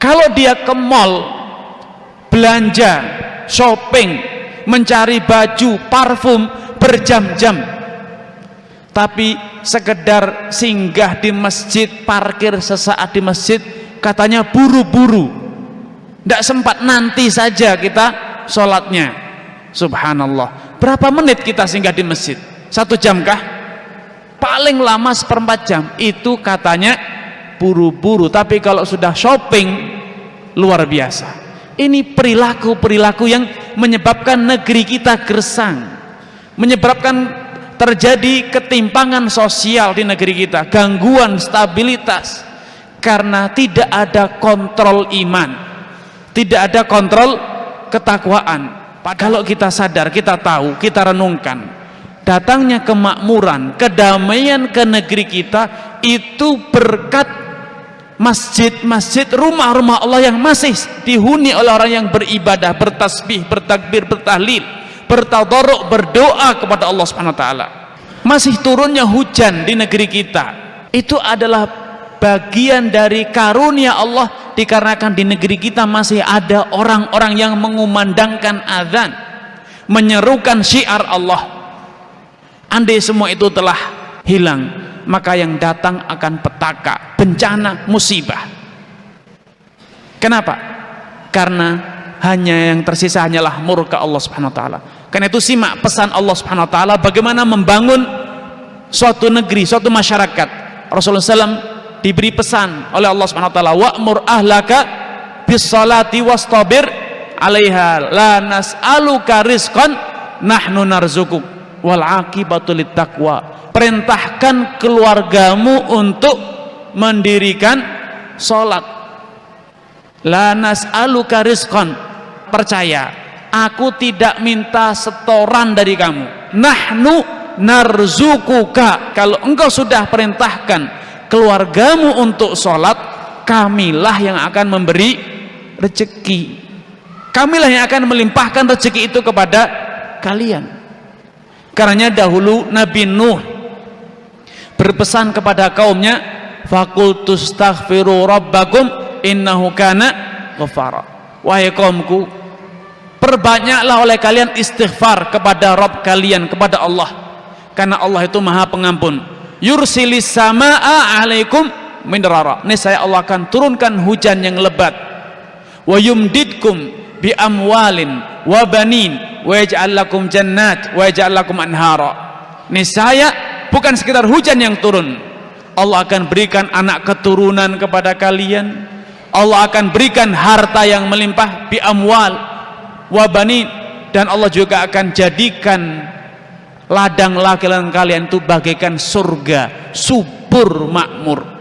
kalau dia ke mall belanja shopping mencari baju parfum berjam-jam. Tapi sekedar singgah di masjid parkir sesaat di masjid katanya buru-buru. Tidak sempat nanti saja kita sholatnya. Subhanallah. Berapa menit kita singgah di masjid? Satu jam kah? Paling lama seperempat jam. Itu katanya buru-buru. Tapi kalau sudah shopping luar biasa. Ini perilaku-perilaku yang menyebabkan negeri kita gersang. Menyebabkan terjadi ketimpangan sosial di negeri kita gangguan stabilitas. Karena tidak ada kontrol iman. Tidak ada kontrol ketakwaan. Kalau kita sadar, kita tahu, kita renungkan. Datangnya kemakmuran, kedamaian ke negeri kita itu berkat masjid-masjid rumah-rumah Allah yang masih dihuni oleh orang yang beribadah, bertasbih, bertakbir, bertahlil bertadaruk berdoa kepada Allah Subhanahu wa taala. Masih turunnya hujan di negeri kita. Itu adalah bagian dari karunia Allah dikarenakan di negeri kita masih ada orang-orang yang mengumandangkan azan, menyerukan syiar Allah. Andai semua itu telah hilang, maka yang datang akan petaka, bencana, musibah. Kenapa? Karena hanya yang tersisa hanyalah murka Allah Subhanahu wa taala. Karena itu simak pesan Allah Subhanahu wa taala bagaimana membangun suatu negeri, suatu masyarakat. Rasulullah SAW diberi pesan oleh Allah Subhanahu wa taala, "Wa'mur ahlaka bis salati wastabir 'alaiha la nas'aluka rizqan nahnu narzukuk wal 'aqibatu taqwa." Perintahkan keluargamu untuk mendirikan salat. La nas'aluka rizqan. Percaya, aku tidak minta setoran dari kamu nahnu narzukuka kalau engkau sudah perintahkan keluargamu untuk sholat kamilah yang akan memberi rezeki kamilah yang akan melimpahkan rezeki itu kepada kalian karena dahulu Nabi Nuh berpesan kepada kaumnya fakultus taghfiru rabbakum innahu kana ghafara. Wahai kaumku perbanyaklah oleh kalian istighfar kepada Rabb kalian kepada Allah. Karena Allah itu maha pengampun. Yursilis sama'a alaikum minrara. Ini saya Allah akan turunkan hujan yang lebat. Wa yumdidkum bi amwalin wa banin wa yaj'al lakum jannat wa yaj'al lakum anhara. Ini saya bukan sekedar hujan yang turun Allah akan berikan anak keturunan kepada kalian. Allah akan berikan harta yang melimpah bi amwal wabani dan Allah juga akan jadikan ladang laki-laki kalian itu bagaikan surga subur makmur